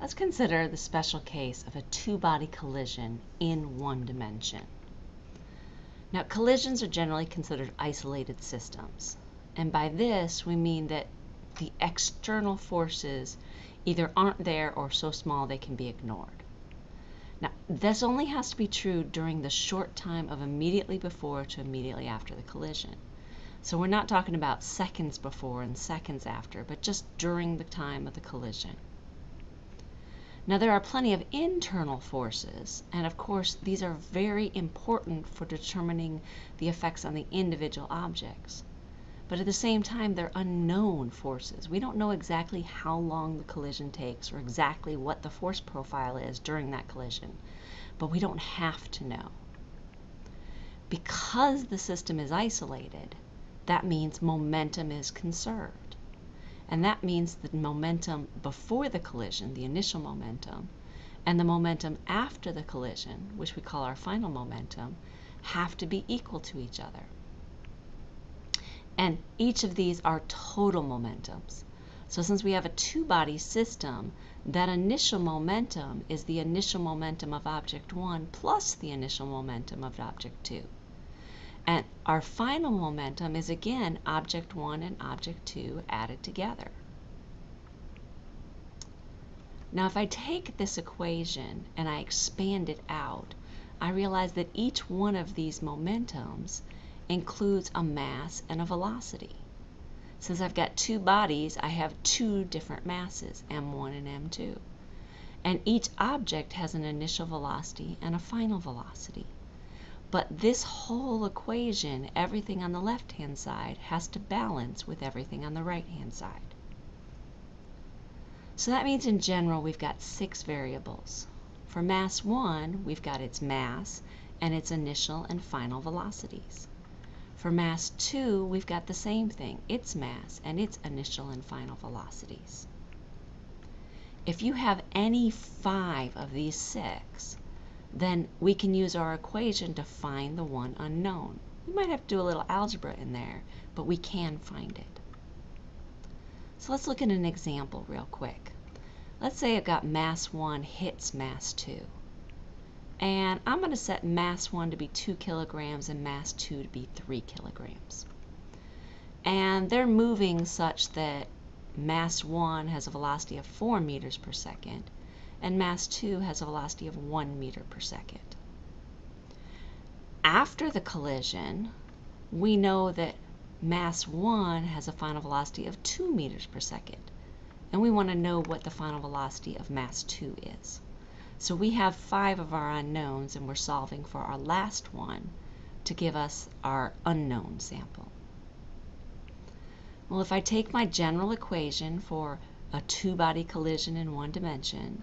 Let's consider the special case of a two-body collision in one dimension. Now, collisions are generally considered isolated systems. And by this, we mean that the external forces either aren't there or so small they can be ignored. Now, this only has to be true during the short time of immediately before to immediately after the collision. So we're not talking about seconds before and seconds after, but just during the time of the collision. Now there are plenty of internal forces, and of course these are very important for determining the effects on the individual objects. But at the same time, they're unknown forces. We don't know exactly how long the collision takes or exactly what the force profile is during that collision, but we don't have to know. Because the system is isolated, that means momentum is conserved. And that means the momentum before the collision, the initial momentum, and the momentum after the collision, which we call our final momentum, have to be equal to each other. And each of these are total momentums. So since we have a two-body system, that initial momentum is the initial momentum of object 1 plus the initial momentum of object 2. And our final momentum is again object 1 and object 2 added together. Now if I take this equation and I expand it out, I realize that each one of these momentums includes a mass and a velocity. Since I've got two bodies, I have two different masses, m1 and m2. And each object has an initial velocity and a final velocity. But this whole equation, everything on the left-hand side, has to balance with everything on the right-hand side. So that means in general we've got six variables. For mass 1, we've got its mass and its initial and final velocities. For mass 2, we've got the same thing, its mass and its initial and final velocities. If you have any five of these six, then we can use our equation to find the one unknown. We might have to do a little algebra in there, but we can find it. So let's look at an example real quick. Let's say I've got mass 1 hits mass 2. And I'm going to set mass 1 to be 2 kilograms and mass 2 to be 3 kilograms. And they're moving such that mass 1 has a velocity of 4 meters per second and mass 2 has a velocity of 1 meter per second. After the collision, we know that mass 1 has a final velocity of 2 meters per second, and we want to know what the final velocity of mass 2 is. So we have five of our unknowns, and we're solving for our last one to give us our unknown sample. Well, if I take my general equation for a two-body collision in one dimension,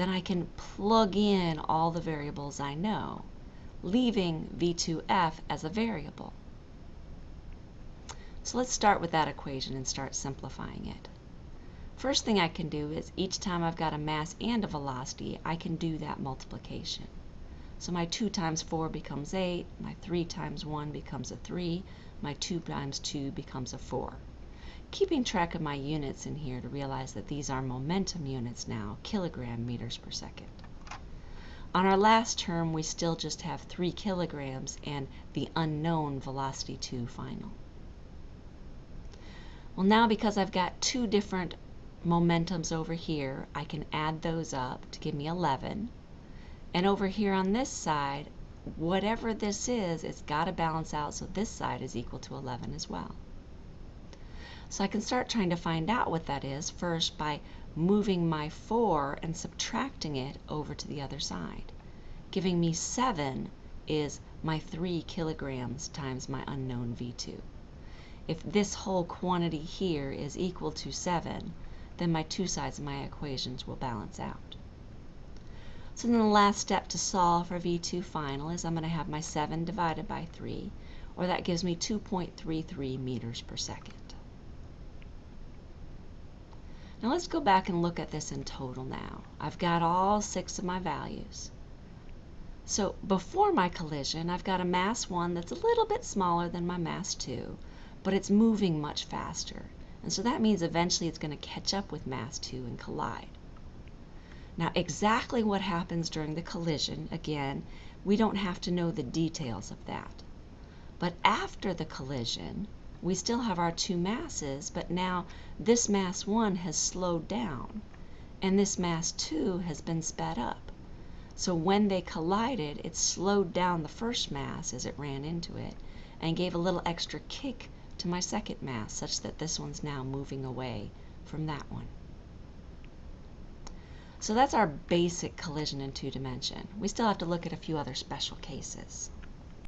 then I can plug in all the variables I know, leaving V2F as a variable. So let's start with that equation and start simplifying it. First thing I can do is each time I've got a mass and a velocity, I can do that multiplication. So my 2 times 4 becomes 8, my 3 times 1 becomes a 3, my 2 times 2 becomes a 4 keeping track of my units in here to realize that these are momentum units now, kilogram meters per second. On our last term, we still just have 3 kilograms and the unknown velocity 2 final. Well, now because I've got two different momentums over here, I can add those up to give me 11. And over here on this side, whatever this is, it's got to balance out so this side is equal to 11 as well. So I can start trying to find out what that is first by moving my 4 and subtracting it over to the other side. Giving me 7 is my 3 kilograms times my unknown V2. If this whole quantity here is equal to 7, then my two sides of my equations will balance out. So then the last step to solve for V2 final is I'm going to have my 7 divided by 3, or that gives me 2.33 meters per second. Now let's go back and look at this in total now. I've got all six of my values. So before my collision, I've got a mass 1 that's a little bit smaller than my mass 2, but it's moving much faster. And so that means eventually it's going to catch up with mass 2 and collide. Now exactly what happens during the collision, again, we don't have to know the details of that. But after the collision, we still have our two masses, but now this mass 1 has slowed down, and this mass 2 has been sped up. So when they collided, it slowed down the first mass as it ran into it, and gave a little extra kick to my second mass, such that this one's now moving away from that one. So that's our basic collision in two dimension. We still have to look at a few other special cases.